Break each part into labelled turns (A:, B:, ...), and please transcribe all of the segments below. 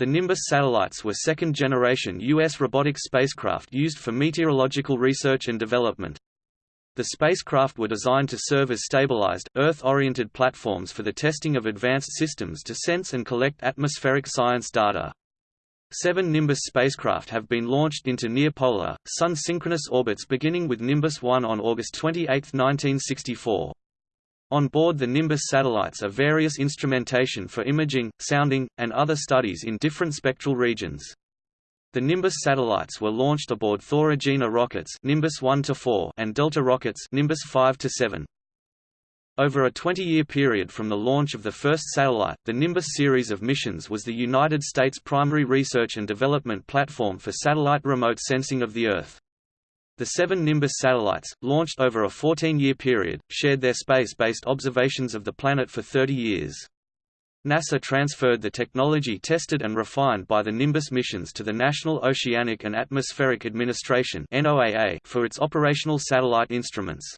A: The Nimbus satellites were second-generation U.S. robotic spacecraft used for meteorological research and development. The spacecraft were designed to serve as stabilized, Earth-oriented platforms for the testing of advanced systems to sense and collect atmospheric science data. Seven Nimbus spacecraft have been launched into near-polar, Sun-synchronous orbits beginning with Nimbus 1 on August 28, 1964. On board the Nimbus satellites are various instrumentation for imaging, sounding, and other studies in different spectral regions. The Nimbus satellites were launched aboard Thor Agena rockets Nimbus 1 4 and Delta rockets Nimbus 5 7. Over a 20-year period from the launch of the first satellite, the Nimbus series of missions was the United States' primary research and development platform for satellite remote sensing of the Earth. The seven Nimbus satellites, launched over a 14-year period, shared their space-based observations of the planet for 30 years. NASA transferred the technology tested and refined by the Nimbus missions to the National Oceanic and Atmospheric Administration for its operational satellite instruments.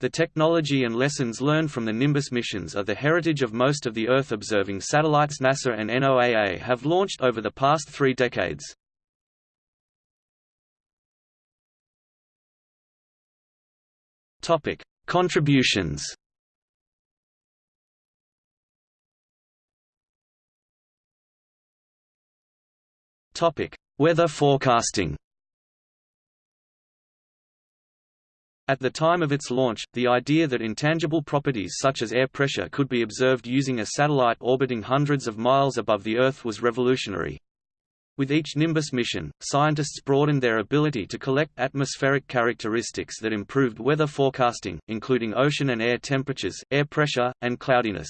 A: The technology and lessons learned from the Nimbus missions are the heritage of most of the Earth-observing satellites NASA and NOAA have launched over the past three decades. Contributions. Topic: Weather forecasting. At the time of its launch, the idea that intangible properties such as air pressure could be observed using a satellite orbiting hundreds of miles above the Earth was revolutionary. With each Nimbus mission, scientists broadened their ability to collect atmospheric characteristics that improved weather forecasting, including ocean and air temperatures, air pressure, and cloudiness.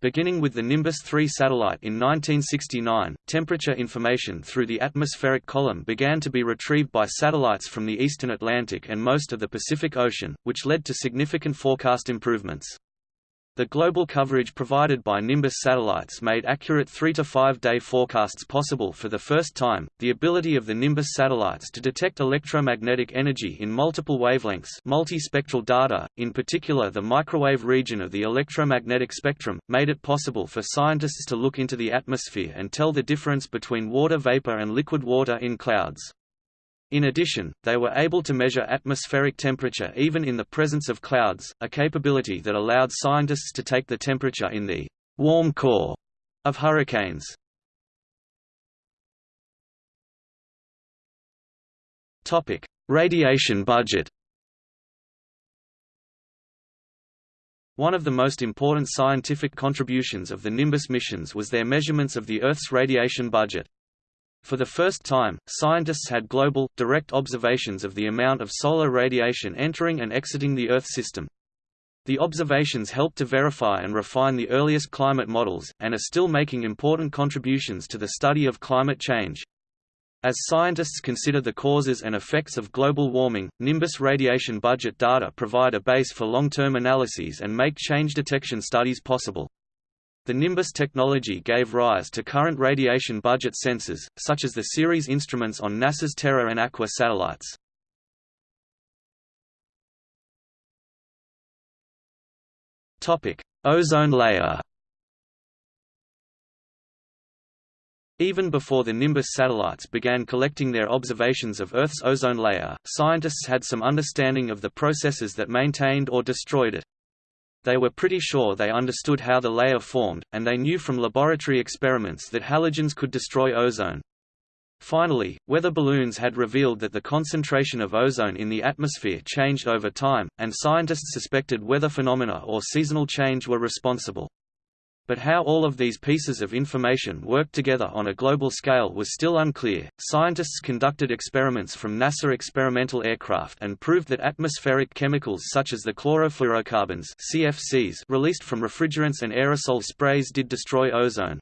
A: Beginning with the Nimbus 3 satellite in 1969, temperature information through the atmospheric column began to be retrieved by satellites from the eastern Atlantic and most of the Pacific Ocean, which led to significant forecast improvements. The global coverage provided by Nimbus satellites made accurate 3 to 5 day forecasts possible for the first time. The ability of the Nimbus satellites to detect electromagnetic energy in multiple wavelengths, multispectral data, in particular the microwave region of the electromagnetic spectrum, made it possible for scientists to look into the atmosphere and tell the difference between water vapor and liquid water in clouds. In addition, they were able to measure atmospheric temperature even in the presence of clouds, a capability that allowed scientists to take the temperature in the warm core of hurricanes. Topic: Radiation budget. One of the most important scientific contributions of the Nimbus missions was their measurements of the Earth's radiation budget. For the first time, scientists had global, direct observations of the amount of solar radiation entering and exiting the Earth system. The observations helped to verify and refine the earliest climate models, and are still making important contributions to the study of climate change. As scientists consider the causes and effects of global warming, Nimbus radiation budget data provide a base for long-term analyses and make change detection studies possible. The Nimbus technology gave rise to current radiation budget sensors, such as the CERES instruments on NASA's Terra and Aqua satellites. Ozone layer Even before the Nimbus satellites began collecting their observations of Earth's ozone layer, scientists had some understanding of the processes that maintained or destroyed it. They were pretty sure they understood how the layer formed, and they knew from laboratory experiments that halogens could destroy ozone. Finally, weather balloons had revealed that the concentration of ozone in the atmosphere changed over time, and scientists suspected weather phenomena or seasonal change were responsible. But how all of these pieces of information worked together on a global scale was still unclear. Scientists conducted experiments from NASA experimental aircraft and proved that atmospheric chemicals such as the chlorofluorocarbons (CFCs) released from refrigerants and aerosol sprays did destroy ozone.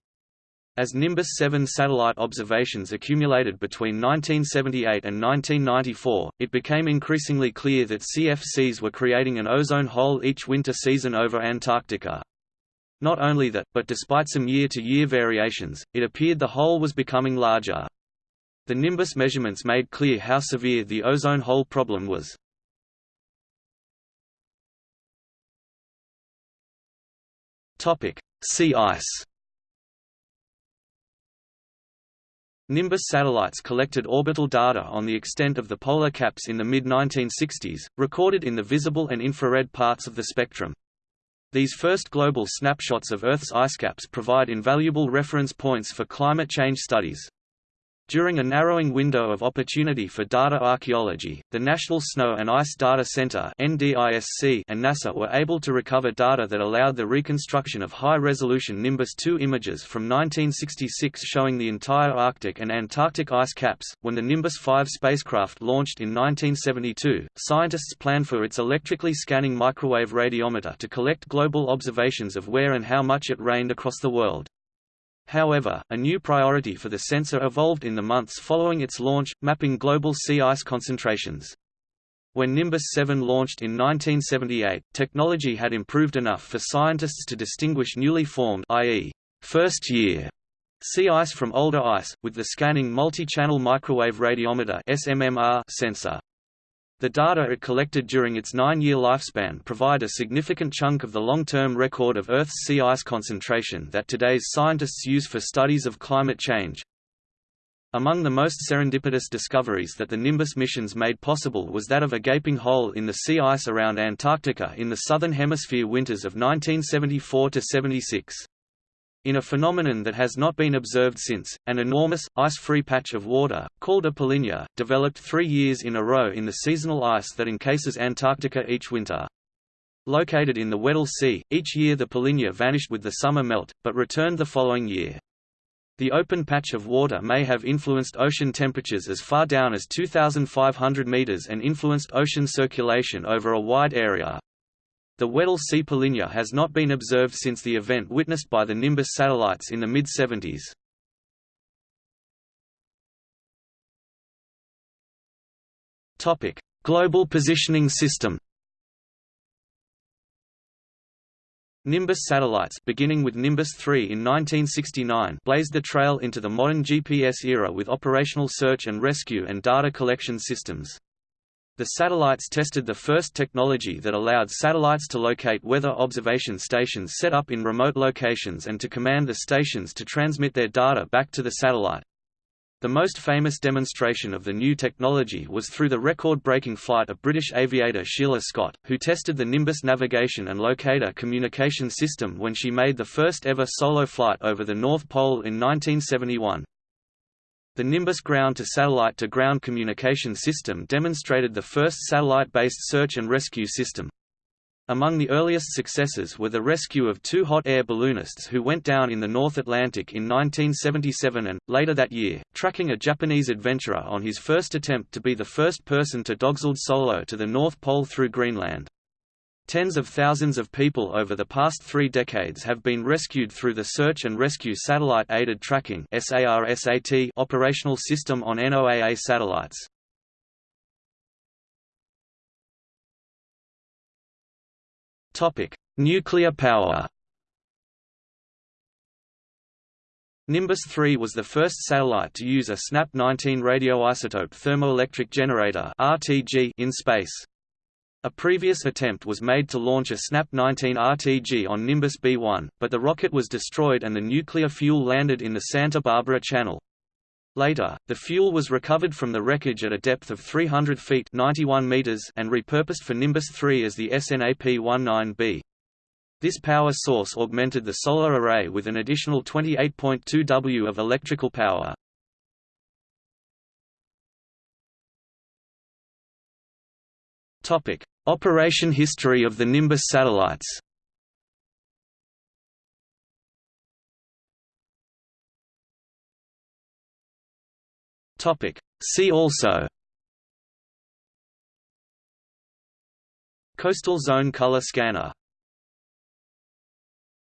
A: As Nimbus 7 satellite observations accumulated between 1978 and 1994, it became increasingly clear that CFCs were creating an ozone hole each winter season over Antarctica. Not only that, but despite some year-to-year -year variations, it appeared the hole was becoming larger. The Nimbus measurements made clear how severe the ozone hole problem was. Sea ice Nimbus satellites collected orbital data on the extent of the polar caps in the mid-1960s, recorded in the visible and infrared parts of the spectrum. These first global snapshots of Earth's icecaps provide invaluable reference points for climate change studies. During a narrowing window of opportunity for data archaeology, the National Snow and Ice Data Center and NASA were able to recover data that allowed the reconstruction of high-resolution Nimbus 2 images from 1966 showing the entire Arctic and Antarctic ice caps. When the Nimbus 5 spacecraft launched in 1972, scientists planned for its electrically scanning microwave radiometer to collect global observations of where and how much it rained across the world. However, a new priority for the sensor evolved in the months following its launch, mapping global sea ice concentrations. When Nimbus 7 launched in 1978, technology had improved enough for scientists to distinguish newly formed i.e., first-year sea ice from older ice, with the scanning multi-channel microwave radiometer SMMR sensor. The data it collected during its nine-year lifespan provide a significant chunk of the long-term record of Earth's sea ice concentration that today's scientists use for studies of climate change. Among the most serendipitous discoveries that the Nimbus missions made possible was that of a gaping hole in the sea ice around Antarctica in the southern hemisphere winters of 1974–76. In a phenomenon that has not been observed since, an enormous, ice-free patch of water, called a polynya, developed three years in a row in the seasonal ice that encases Antarctica each winter. Located in the Weddell Sea, each year the polynya vanished with the summer melt, but returned the following year. The open patch of water may have influenced ocean temperatures as far down as 2,500 meters and influenced ocean circulation over a wide area. The Weddell Sea polynya has not been observed since the event witnessed by the Nimbus satellites in the mid-70s. Global Positioning System Nimbus satellites beginning with Nimbus 3 in 1969 blazed the trail into the modern GPS era with operational search and rescue and data collection systems. The satellites tested the first technology that allowed satellites to locate weather observation stations set up in remote locations and to command the stations to transmit their data back to the satellite. The most famous demonstration of the new technology was through the record-breaking flight of British aviator Sheila Scott, who tested the Nimbus navigation and locator communication system when she made the first ever solo flight over the North Pole in 1971. The Nimbus ground-to-satellite-to-ground communication system demonstrated the first satellite-based search and rescue system. Among the earliest successes were the rescue of two hot air balloonists who went down in the North Atlantic in 1977 and, later that year, tracking a Japanese adventurer on his first attempt to be the first person to dogsled solo to the North Pole through Greenland. Tens of thousands of people over the past three decades have been rescued through the Search and Rescue Satellite-Aided Tracking operational system on NOAA satellites. Nuclear power Nimbus 3 was the first satellite to use a SNAP-19 radioisotope thermoelectric generator in space. A previous attempt was made to launch a SNAP-19 RTG on Nimbus B-1, but the rocket was destroyed and the nuclear fuel landed in the Santa Barbara Channel. Later, the fuel was recovered from the wreckage at a depth of 300 feet 91 meters and repurposed for Nimbus 3 as the SNAP-19B. This power source augmented the solar array with an additional 28.2 W of electrical power. Topic: Operation history of the Nimbus satellites. Topic: See also. Coastal Zone Color Scanner